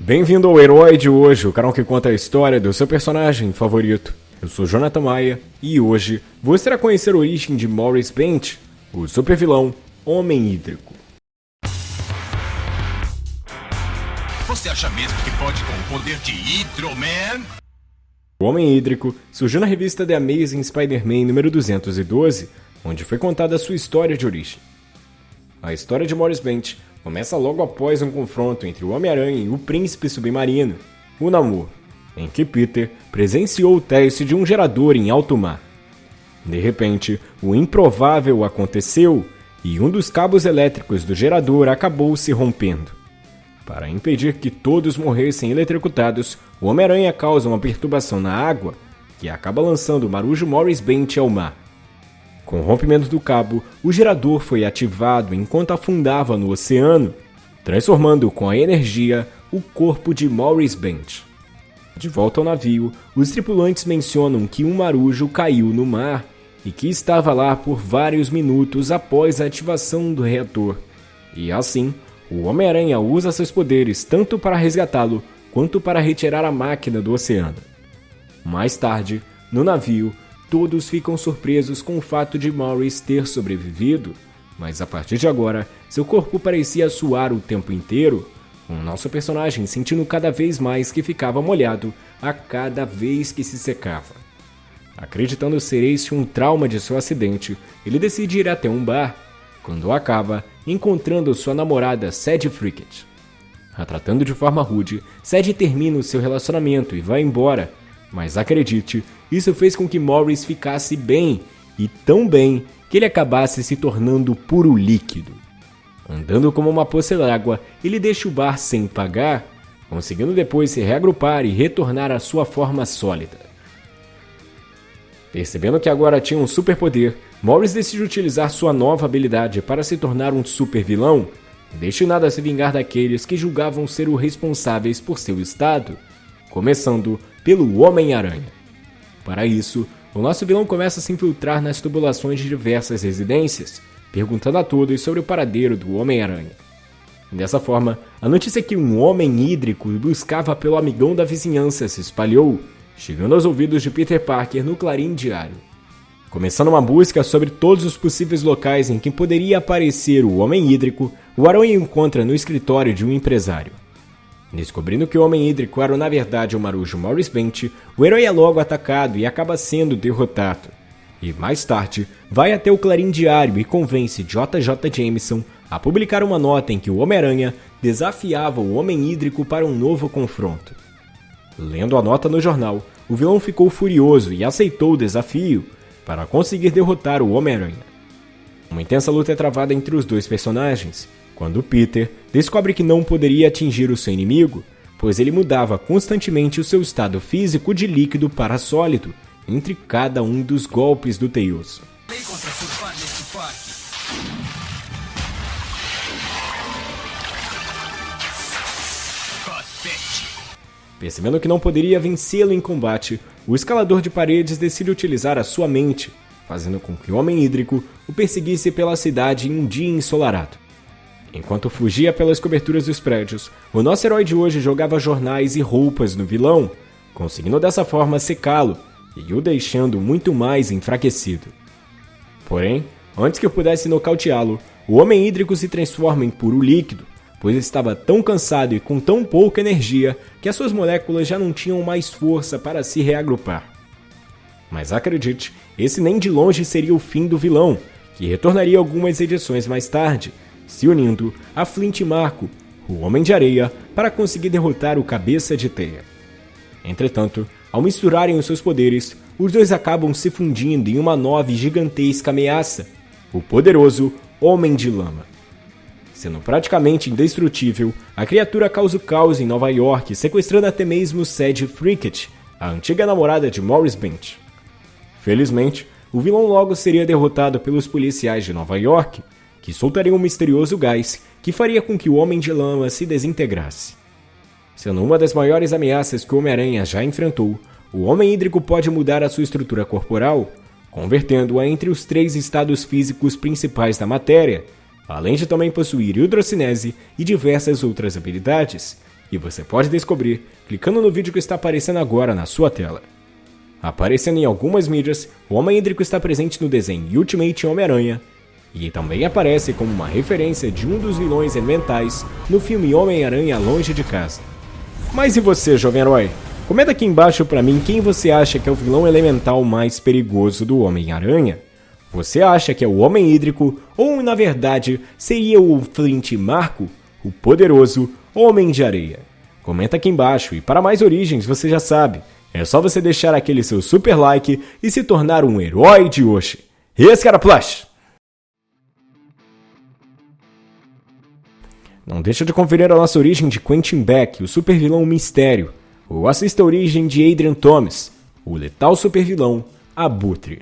Bem-vindo ao Herói de hoje, o canal que conta a história do seu personagem favorito. Eu sou Jonathan Maia e hoje você irá conhecer a origem de Morris Bent, o supervilão Homem Hídrico. Você acha mesmo que pode com o poder de Hydro-Man? O Homem Hídrico surgiu na revista The Amazing Spider-Man número 212, onde foi contada a sua história de origem. A história de Morris Bent começa logo após um confronto entre o Homem-Aranha e o Príncipe Submarino, o Namor, em que Peter presenciou o teste de um gerador em alto mar. De repente, o improvável aconteceu e um dos cabos elétricos do gerador acabou se rompendo. Para impedir que todos morressem eletrocutados, o Homem-Aranha causa uma perturbação na água que acaba lançando o Marujo Morris Bent ao mar. Com o rompimento do cabo, o gerador foi ativado enquanto afundava no oceano, transformando com a energia o corpo de Morris Bent. De volta ao navio, os tripulantes mencionam que um marujo caiu no mar e que estava lá por vários minutos após a ativação do reator. E assim, o Homem-Aranha usa seus poderes tanto para resgatá-lo quanto para retirar a máquina do oceano. Mais tarde, no navio, todos ficam surpresos com o fato de Morris ter sobrevivido, mas a partir de agora, seu corpo parecia suar o tempo inteiro, com nosso personagem sentindo cada vez mais que ficava molhado a cada vez que se secava. Acreditando ser este um trauma de seu acidente, ele decide ir até um bar, quando acaba encontrando sua namorada Sadie Frickett. A tratando de forma rude, Sadie termina o seu relacionamento e vai embora, mas acredite, isso fez com que Morris ficasse bem, e tão bem que ele acabasse se tornando puro líquido. Andando como uma poça d'água, ele deixa o bar sem pagar, conseguindo depois se reagrupar e retornar à sua forma sólida. Percebendo que agora tinha um superpoder, Morris decide utilizar sua nova habilidade para se tornar um super vilão, destinado a se vingar daqueles que julgavam ser os responsáveis por seu estado, começando pelo Homem-Aranha. Para isso, o nosso vilão começa a se infiltrar nas tubulações de diversas residências, perguntando a todos sobre o paradeiro do Homem-Aranha. Dessa forma, a notícia que um homem hídrico buscava pelo amigão da vizinhança se espalhou, chegando aos ouvidos de Peter Parker no Clarim Diário. Começando uma busca sobre todos os possíveis locais em que poderia aparecer o Homem Hídrico, o Aranha encontra no escritório de um empresário. Descobrindo que o Homem Hídrico era na verdade o marujo Morris Bent, o herói é logo atacado e acaba sendo derrotado. E mais tarde, vai até o Clarim Diário e convence JJ Jameson a publicar uma nota em que o Homem-Aranha desafiava o Homem Hídrico para um novo confronto. Lendo a nota no jornal, o vilão ficou furioso e aceitou o desafio para conseguir derrotar o Homem-Aranha. Uma intensa luta é travada entre os dois personagens, quando Peter descobre que não poderia atingir o seu inimigo, pois ele mudava constantemente o seu estado físico de líquido para sólido entre cada um dos golpes do Tails. Percebendo que não poderia vencê-lo em combate, o escalador de paredes decide utilizar a sua mente, fazendo com que o Homem Hídrico o perseguisse pela cidade em um dia ensolarado. Enquanto fugia pelas coberturas dos prédios, o nosso herói de hoje jogava jornais e roupas no vilão, conseguindo dessa forma secá-lo e o deixando muito mais enfraquecido. Porém, antes que eu pudesse nocauteá-lo, o Homem Hídrico se transforma em puro líquido, pois estava tão cansado e com tão pouca energia que as suas moléculas já não tinham mais força para se reagrupar. Mas acredite, esse nem de longe seria o fim do vilão, que retornaria algumas edições mais tarde, se unindo a Flint Marco, o Homem de Areia, para conseguir derrotar o Cabeça de Teia. Entretanto, ao misturarem os seus poderes, os dois acabam se fundindo em uma nova e gigantesca ameaça, o poderoso Homem de Lama. Sendo praticamente indestrutível, a criatura causa o caos em Nova York, sequestrando até mesmo Sadie Frickett, a antiga namorada de Morris Bent. Felizmente, o vilão logo seria derrotado pelos policiais de Nova York, que soltaria um misterioso gás que faria com que o Homem de Lama se desintegrasse. Sendo uma das maiores ameaças que o Homem-Aranha já enfrentou, o Homem Hídrico pode mudar a sua estrutura corporal, convertendo-a entre os três estados físicos principais da matéria, além de também possuir hidrocinese e diversas outras habilidades, E você pode descobrir clicando no vídeo que está aparecendo agora na sua tela. Aparecendo em algumas mídias, o Homem Hídrico está presente no desenho Ultimate Homem-Aranha, e também aparece como uma referência de um dos vilões elementais no filme Homem-Aranha Longe de Casa. Mas e você, jovem herói? Comenta aqui embaixo pra mim quem você acha que é o vilão elemental mais perigoso do Homem-Aranha. Você acha que é o Homem Hídrico ou, na verdade, seria o Flint Marco, o poderoso Homem de Areia? Comenta aqui embaixo e para mais origens você já sabe, é só você deixar aquele seu super like e se tornar um herói de hoje. Esse cara Plush! Não deixa de conferir a nossa origem de Quentin Beck, o supervilão Mistério, ou assista a origem de Adrian Thomas, o letal supervilão Abutre.